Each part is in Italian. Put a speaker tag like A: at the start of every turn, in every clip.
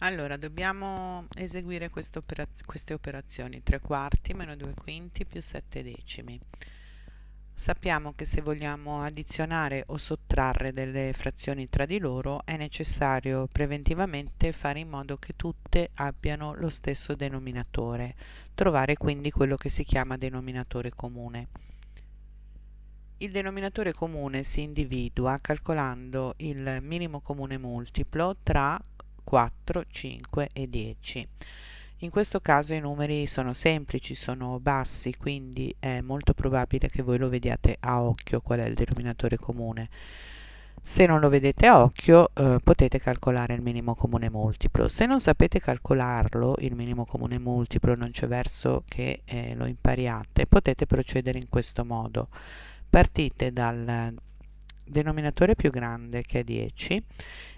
A: Allora, dobbiamo eseguire queste, operaz queste operazioni 3 quarti meno 2 quinti più 7 decimi. Sappiamo che se vogliamo addizionare o sottrarre delle frazioni tra di loro è necessario preventivamente fare in modo che tutte abbiano lo stesso denominatore, trovare quindi quello che si chiama denominatore comune. Il denominatore comune si individua calcolando il minimo comune multiplo tra 4, 5 e 10. In questo caso i numeri sono semplici, sono bassi, quindi è molto probabile che voi lo vediate a occhio qual è il denominatore comune. Se non lo vedete a occhio eh, potete calcolare il minimo comune multiplo. Se non sapete calcolarlo, il minimo comune multiplo, non c'è verso che eh, lo impariate, potete procedere in questo modo. Partite dal denominatore più grande che è 10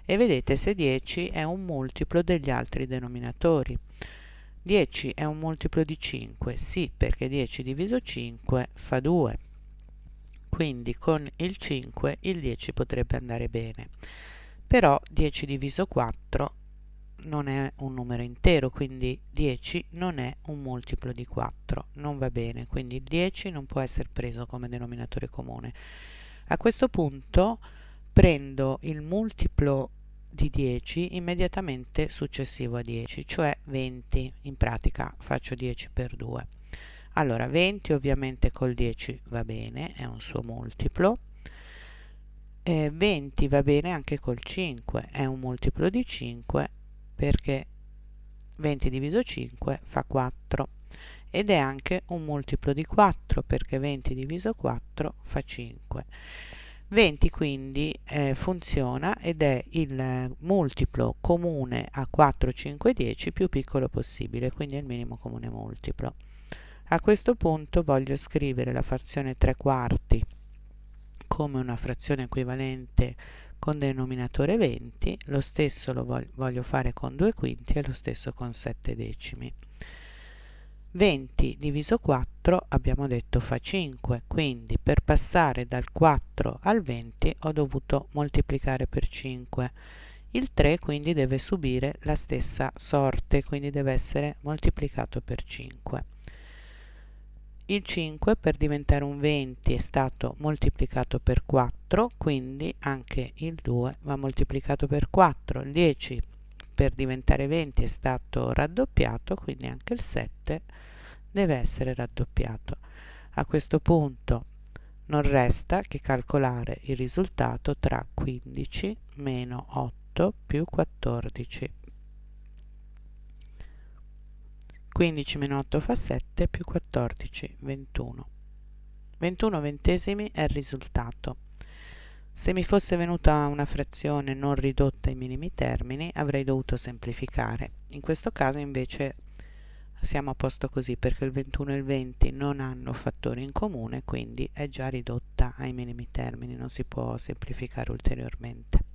A: e vedete se 10 è un multiplo degli altri denominatori. 10 è un multiplo di 5, sì perché 10 diviso 5 fa 2, quindi con il 5 il 10 potrebbe andare bene, però 10 diviso 4 non è un numero intero, quindi 10 non è un multiplo di 4, non va bene, quindi il 10 non può essere preso come denominatore comune. A questo punto prendo il multiplo di 10 immediatamente successivo a 10, cioè 20, in pratica faccio 10 per 2. Allora 20 ovviamente col 10 va bene, è un suo multiplo, eh, 20 va bene anche col 5, è un multiplo di 5 perché 20 diviso 5 fa 4 ed è anche un multiplo di 4 perché 20 diviso 4 fa 5. 20 quindi eh, funziona ed è il multiplo comune a 4, 5, 10 più piccolo possibile, quindi è il minimo comune multiplo. A questo punto voglio scrivere la frazione 3 quarti come una frazione equivalente con denominatore 20, lo stesso lo voglio fare con 2 quinti e lo stesso con 7 decimi. 20 diviso 4 abbiamo detto fa 5, quindi per passare dal 4 al 20 ho dovuto moltiplicare per 5. Il 3 quindi deve subire la stessa sorte, quindi deve essere moltiplicato per 5. Il 5 per diventare un 20 è stato moltiplicato per 4, quindi anche il 2 va moltiplicato per 4. Il 10 per diventare 20 è stato raddoppiato, quindi anche il 7 deve essere raddoppiato. A questo punto non resta che calcolare il risultato tra 15 meno 8 più 14. 15 meno 8 fa 7 più 14 21. 21 ventesimi è il risultato. Se mi fosse venuta una frazione non ridotta ai minimi termini avrei dovuto semplificare. In questo caso invece siamo a posto così perché il 21 e il 20 non hanno fattori in comune quindi è già ridotta ai minimi termini, non si può semplificare ulteriormente.